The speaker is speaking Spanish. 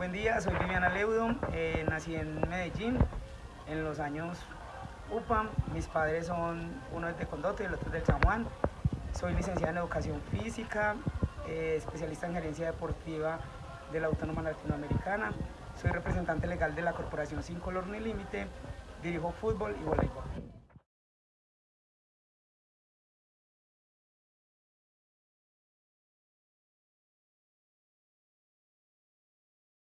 Buen día, soy Viviana Leudo, eh, nací en Medellín en los años UPAM. Mis padres son, uno es de Condoto y el otro es del San Juan. Soy licenciada en Educación Física, eh, especialista en Gerencia Deportiva de la Autónoma Latinoamericana. Soy representante legal de la Corporación Sin Color ni Límite. Dirijo fútbol y voleibol.